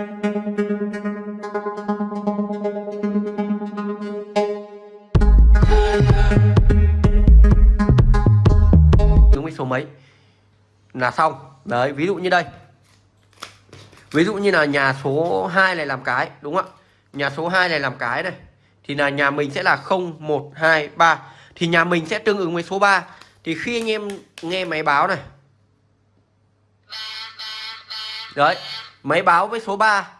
Đúng với số mấy? Là xong. Đấy, ví dụ như đây. Ví dụ như là nhà số 2 này làm cái, đúng không ạ? Nhà số 2 này làm cái này. Thì là nhà mình sẽ là 0 1 2 3 thì nhà mình sẽ tương ứng với số 3 thì khi anh em nghe máy báo này. Đấy máy báo với số 3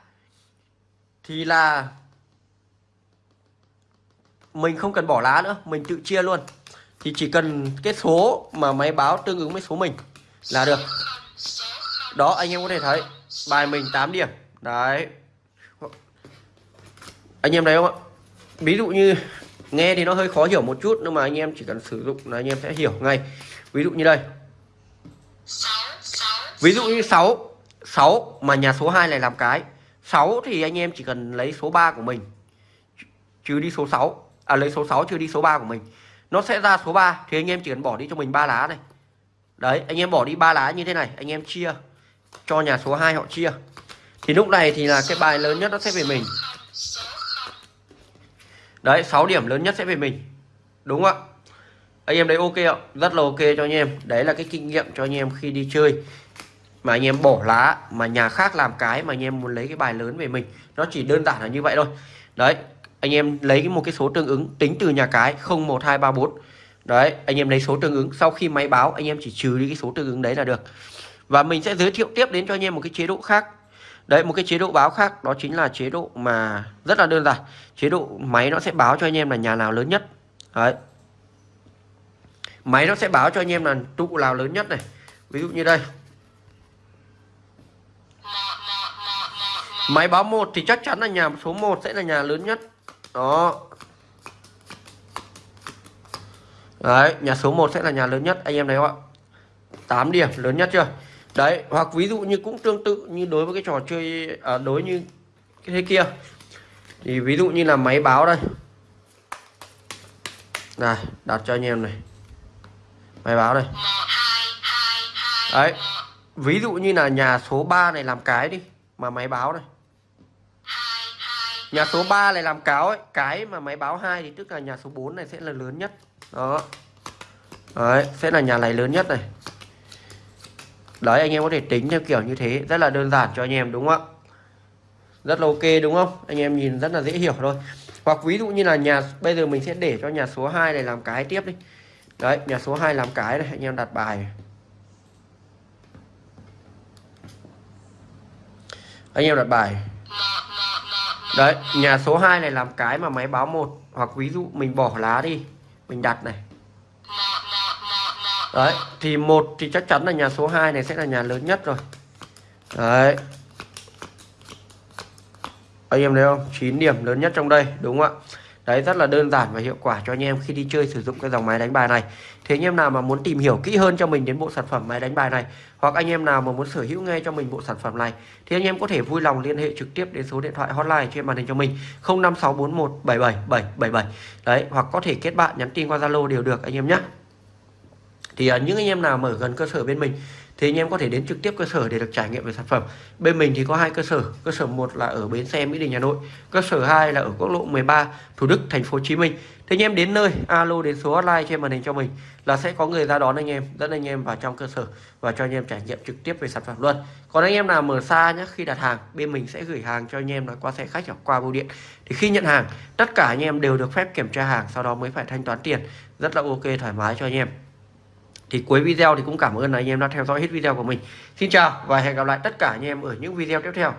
thì là mình không cần bỏ lá nữa, mình tự chia luôn. Thì chỉ cần cái số mà máy báo tương ứng với số mình là được. Đó, anh em có thể thấy, bài mình 8 điểm. Đấy. Anh em thấy không ạ? Ví dụ như, nghe thì nó hơi khó hiểu một chút, nhưng mà anh em chỉ cần sử dụng là anh em sẽ hiểu ngay. Ví dụ như đây. Ví dụ như 6 6 mà nhà số 2 này làm cái. 6 thì anh em chỉ cần lấy số 3 của mình. Trừ đi số 6 à lấy số 6 trừ đi số 3 của mình. Nó sẽ ra số 3 thì anh em chỉ cần bỏ đi cho mình ba lá này. Đấy, anh em bỏ đi ba lá như thế này, anh em chia cho nhà số 2 họ chia. Thì lúc này thì là cái bài lớn nhất nó sẽ về mình. Đấy 6 điểm lớn nhất sẽ về mình. Đúng không ạ? Anh em đấy ok ạ rất là ok cho anh em. Đấy là cái kinh nghiệm cho anh em khi đi chơi mà anh em bỏ lá, mà nhà khác làm cái mà anh em muốn lấy cái bài lớn về mình, nó chỉ đơn giản là như vậy thôi. Đấy, anh em lấy một cái số tương ứng, tính từ nhà cái 01234 đấy, anh em lấy số tương ứng, sau khi máy báo, anh em chỉ trừ đi cái số tương ứng đấy là được. Và mình sẽ giới thiệu tiếp đến cho anh em một cái chế độ khác. Đấy, một cái chế độ báo khác, đó chính là chế độ mà rất là đơn giản. Chế độ máy nó sẽ báo cho anh em là nhà nào lớn nhất. Đấy. Máy nó sẽ báo cho anh em là tụ nào lớn nhất này. Ví dụ như đây. Máy báo một thì chắc chắn là nhà số 1 sẽ là nhà lớn nhất. Đó. Đấy nhà số 1 sẽ là nhà lớn nhất. Anh em thấy không ạ? 8 điểm lớn nhất chưa? Đấy hoặc ví dụ như cũng tương tự như đối với cái trò chơi à, đối như cái thế kia. Thì ví dụ như là máy báo đây. Này đặt cho anh em này. Máy báo đây. Đấy ví dụ như là nhà số 3 này làm cái đi mà máy báo này nhà số 3 này làm cáo ấy, cái mà máy báo hai thì tức là nhà số 4 này sẽ là lớn nhất. Đó. Đấy, sẽ là nhà này lớn nhất này. Đấy, anh em có thể tính theo kiểu như thế, rất là đơn giản cho anh em, đúng không ạ? Rất là ok, đúng không? Anh em nhìn rất là dễ hiểu thôi. Hoặc ví dụ như là nhà, bây giờ mình sẽ để cho nhà số 2 này làm cái tiếp đi. Đấy, nhà số 2 làm cái này, anh em đặt bài anh em đặt bài đấy, nhà số 2 này làm cái mà máy báo một. Hoặc ví dụ mình bỏ lá đi, mình đặt này. Đấy, thì một thì chắc chắn là nhà số 2 này sẽ là nhà lớn nhất rồi. Đấy. Anh em thấy không? 9 điểm lớn nhất trong đây, đúng không ạ? Đấy rất là đơn giản và hiệu quả cho anh em khi đi chơi sử dụng cái dòng máy đánh bài này. Thế anh em nào mà muốn tìm hiểu kỹ hơn cho mình đến bộ sản phẩm máy đánh bài này hoặc anh em nào mà muốn sở hữu ngay cho mình bộ sản phẩm này thì anh em có thể vui lòng liên hệ trực tiếp đến số điện thoại hotline trên màn hình cho mình 0564177777 đấy hoặc có thể kết bạn nhắn tin qua Zalo đều được anh em nhé thì uh, những anh em nào mở gần cơ sở bên mình thì anh em có thể đến trực tiếp cơ sở để được trải nghiệm về sản phẩm. Bên mình thì có hai cơ sở. Cơ sở một là ở bến xe mỹ đình hà nội, cơ sở 2 là ở quốc lộ 13 thủ đức, thành phố hồ chí minh. Thì anh em đến nơi, alo đến số hotline trên màn hình cho mình là sẽ có người ra đón anh em, dẫn anh em vào trong cơ sở và cho anh em trải nghiệm trực tiếp về sản phẩm luôn. Còn anh em nào mở xa nhé khi đặt hàng, bên mình sẽ gửi hàng cho anh em là qua xe khách hoặc qua bưu điện. Thì khi nhận hàng, tất cả anh em đều được phép kiểm tra hàng, sau đó mới phải thanh toán tiền. Rất là ok, thoải mái cho anh em thì cuối video thì cũng cảm ơn anh em đã theo dõi hết video của mình. Xin chào và hẹn gặp lại tất cả anh em ở những video tiếp theo.